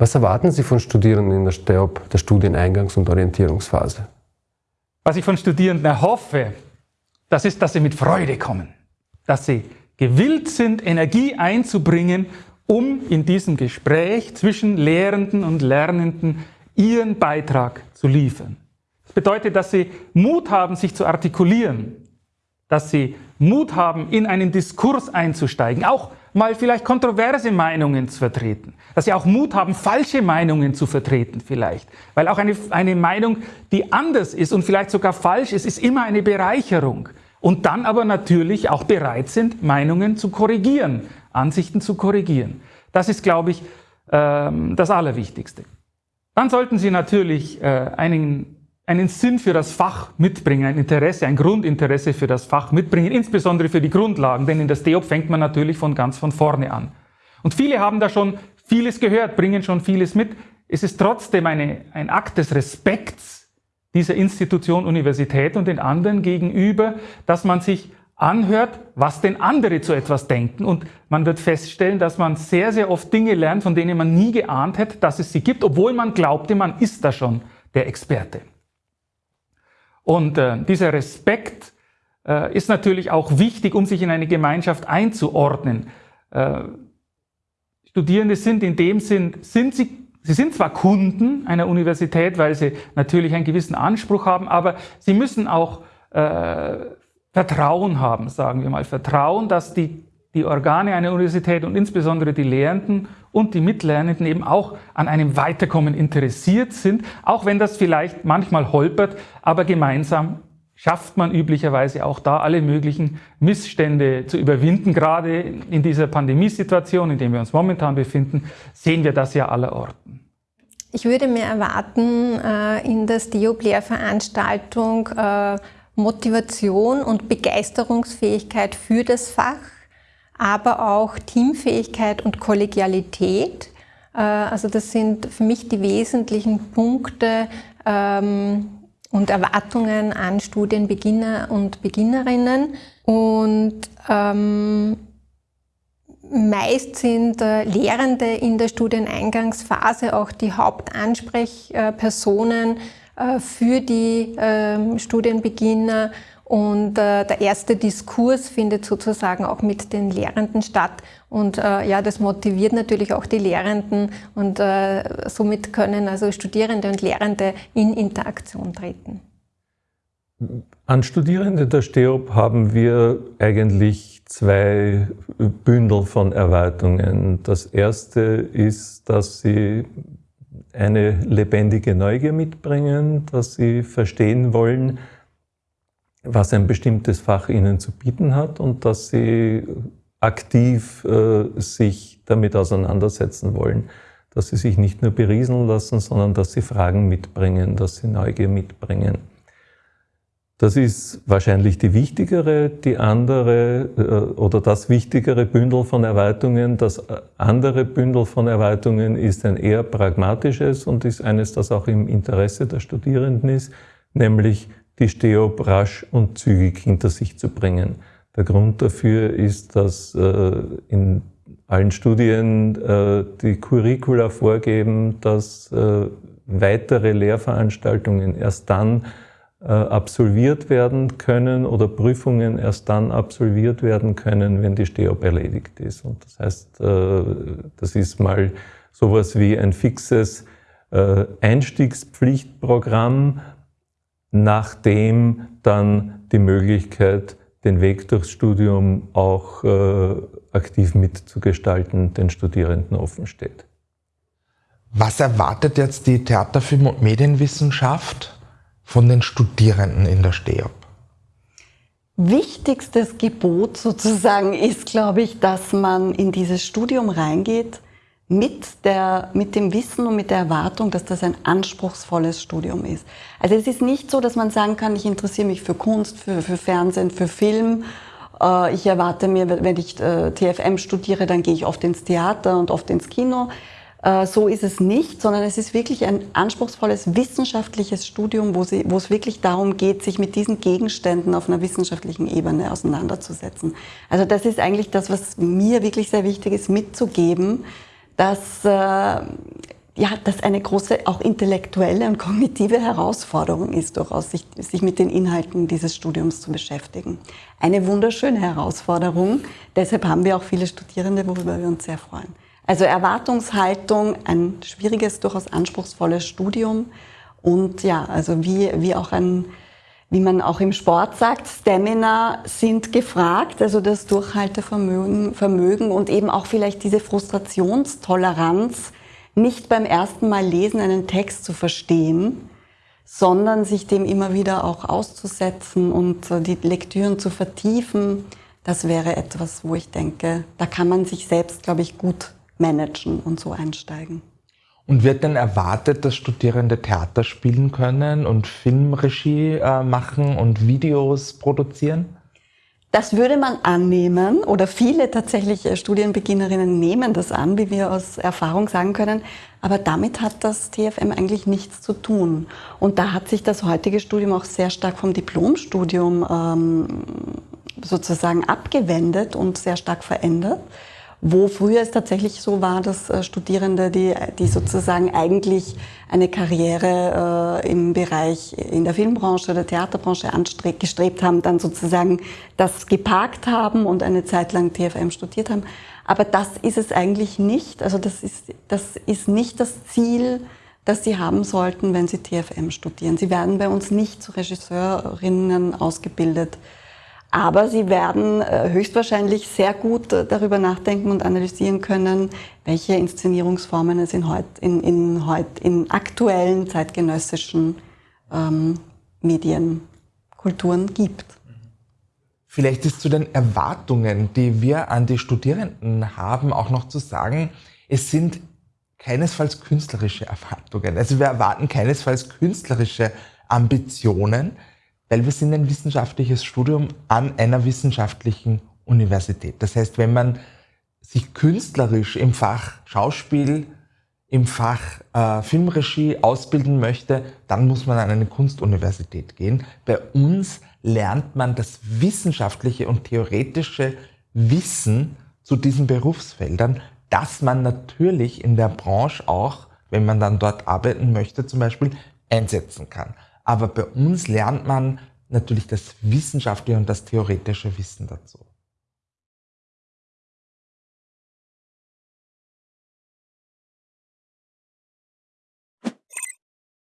Was erwarten Sie von Studierenden in der STEOP, der Studieneingangs- und Orientierungsphase? Was ich von Studierenden erhoffe, das ist, dass sie mit Freude kommen, dass sie gewillt sind, Energie einzubringen, um in diesem Gespräch zwischen Lehrenden und Lernenden ihren Beitrag zu liefern. Das bedeutet, dass sie Mut haben, sich zu artikulieren, dass sie Mut haben, in einen Diskurs einzusteigen, auch mal vielleicht kontroverse Meinungen zu vertreten, dass sie auch Mut haben, falsche Meinungen zu vertreten vielleicht, weil auch eine, eine Meinung, die anders ist und vielleicht sogar falsch ist, ist immer eine Bereicherung und dann aber natürlich auch bereit sind, Meinungen zu korrigieren, Ansichten zu korrigieren. Das ist, glaube ich, ähm, das Allerwichtigste. Dann sollten Sie natürlich äh, einen, Sinn für das Fach mitbringen, ein Interesse, ein Grundinteresse für das Fach mitbringen, insbesondere für die Grundlagen, denn in der STEOP fängt man natürlich von ganz von vorne an. Und viele haben da schon vieles gehört, bringen schon vieles mit. Es ist trotzdem eine, ein Akt des Respekts dieser Institution Universität und den anderen gegenüber, dass man sich anhört, was denn andere zu etwas denken. Und man wird feststellen, dass man sehr, sehr oft Dinge lernt, von denen man nie geahnt hätte, dass es sie gibt, obwohl man glaubte, man ist da schon der Experte. Und äh, dieser Respekt äh, ist natürlich auch wichtig, um sich in eine Gemeinschaft einzuordnen. Äh, Studierende sind in dem Sinn, sind sie Sie sind zwar Kunden einer Universität, weil sie natürlich einen gewissen Anspruch haben, aber sie müssen auch äh, Vertrauen haben, sagen wir mal. Vertrauen, dass die, die Organe einer Universität und insbesondere die Lehrenden und die Mitlernenden eben auch an einem Weiterkommen interessiert sind, auch wenn das vielleicht manchmal holpert, aber gemeinsam schafft man üblicherweise auch da alle möglichen Missstände zu überwinden. Gerade in dieser Pandemiesituation, in der wir uns momentan befinden, sehen wir das ja allerorten. Ich würde mir erwarten, äh, in der Steop-Lehrveranstaltung äh, Motivation und Begeisterungsfähigkeit für das Fach, aber auch Teamfähigkeit und Kollegialität. Äh, also das sind für mich die wesentlichen Punkte, ähm, und Erwartungen an Studienbeginner und Beginnerinnen. Und ähm, meist sind äh, Lehrende in der Studieneingangsphase auch die Hauptansprechpersonen äh, für die äh, Studienbeginner und äh, der erste Diskurs findet sozusagen auch mit den Lehrenden statt. Und äh, ja, das motiviert natürlich auch die Lehrenden und äh, somit können also Studierende und Lehrende in Interaktion treten. An Studierende der STEOP haben wir eigentlich zwei Bündel von Erwartungen. Das erste ist, dass sie eine lebendige Neugier mitbringen, dass sie verstehen wollen, was ein bestimmtes Fach ihnen zu bieten hat und dass sie aktiv äh, sich damit auseinandersetzen wollen. Dass sie sich nicht nur berieseln lassen, sondern dass sie Fragen mitbringen, dass sie Neugier mitbringen. Das ist wahrscheinlich die wichtigere, die andere äh, oder das wichtigere Bündel von Erweiterungen. Das andere Bündel von Erweiterungen ist ein eher pragmatisches und ist eines, das auch im Interesse der Studierenden ist, nämlich die Steop rasch und zügig hinter sich zu bringen. Der Grund dafür ist, dass äh, in allen Studien äh, die Curricula vorgeben, dass äh, weitere Lehrveranstaltungen erst dann absolviert werden können oder Prüfungen erst dann absolviert werden können, wenn die Steop erledigt ist. Und das heißt, das ist mal sowas wie ein fixes Einstiegspflichtprogramm, nachdem dann die Möglichkeit, den Weg durchs Studium auch äh, aktiv mitzugestalten, den Studierenden offen steht. Was erwartet jetzt die Theaterfilm- und Medienwissenschaft von den Studierenden in der STEOP? Wichtigstes Gebot sozusagen ist, glaube ich, dass man in dieses Studium reingeht mit, der, mit dem Wissen und mit der Erwartung, dass das ein anspruchsvolles Studium ist. Also es ist nicht so, dass man sagen kann, ich interessiere mich für Kunst, für, für Fernsehen, für Film. Äh, ich erwarte mir, wenn ich äh, TFM studiere, dann gehe ich oft ins Theater und oft ins Kino. Äh, so ist es nicht, sondern es ist wirklich ein anspruchsvolles wissenschaftliches Studium, wo, sie, wo es wirklich darum geht, sich mit diesen Gegenständen auf einer wissenschaftlichen Ebene auseinanderzusetzen. Also das ist eigentlich das, was mir wirklich sehr wichtig ist, mitzugeben, dass äh, ja, das eine große, auch intellektuelle und kognitive Herausforderung ist, durchaus sich, sich mit den Inhalten dieses Studiums zu beschäftigen. Eine wunderschöne Herausforderung. Deshalb haben wir auch viele Studierende, worüber wir uns sehr freuen. Also Erwartungshaltung, ein schwieriges, durchaus anspruchsvolles Studium und ja, also wie, wie auch ein, wie man auch im Sport sagt, Stamina sind gefragt, also das Durchhaltevermögen Vermögen und eben auch vielleicht diese Frustrationstoleranz, nicht beim ersten Mal lesen einen Text zu verstehen, sondern sich dem immer wieder auch auszusetzen und die Lektüren zu vertiefen. Das wäre etwas, wo ich denke, da kann man sich selbst, glaube ich, gut managen und so einsteigen. Und wird denn erwartet, dass Studierende Theater spielen können und Filmregie äh, machen und Videos produzieren? Das würde man annehmen oder viele tatsächlich äh, Studienbeginnerinnen nehmen das an, wie wir aus Erfahrung sagen können. Aber damit hat das TFM eigentlich nichts zu tun. Und da hat sich das heutige Studium auch sehr stark vom Diplomstudium ähm, sozusagen abgewendet und sehr stark verändert wo früher es tatsächlich so war, dass äh, Studierende, die, die sozusagen eigentlich eine Karriere äh, im Bereich in der Filmbranche oder Theaterbranche gestrebt haben, dann sozusagen das geparkt haben und eine Zeit lang TFM studiert haben. Aber das ist es eigentlich nicht. Also das ist, das ist nicht das Ziel, das Sie haben sollten, wenn Sie TFM studieren. Sie werden bei uns nicht zu Regisseurinnen ausgebildet, aber sie werden äh, höchstwahrscheinlich sehr gut äh, darüber nachdenken und analysieren können, welche Inszenierungsformen es in, heut, in, in, heut, in aktuellen zeitgenössischen ähm, Medien, Kulturen gibt. Vielleicht ist zu den Erwartungen, die wir an die Studierenden haben, auch noch zu sagen, es sind keinesfalls künstlerische Erwartungen. Also wir erwarten keinesfalls künstlerische Ambitionen, weil wir sind ein wissenschaftliches Studium an einer wissenschaftlichen Universität. Das heißt, wenn man sich künstlerisch im Fach Schauspiel, im Fach äh, Filmregie ausbilden möchte, dann muss man an eine Kunstuniversität gehen. Bei uns lernt man das wissenschaftliche und theoretische Wissen zu diesen Berufsfeldern, das man natürlich in der Branche auch, wenn man dann dort arbeiten möchte, zum Beispiel einsetzen kann. Aber bei uns lernt man natürlich das wissenschaftliche und das theoretische Wissen dazu.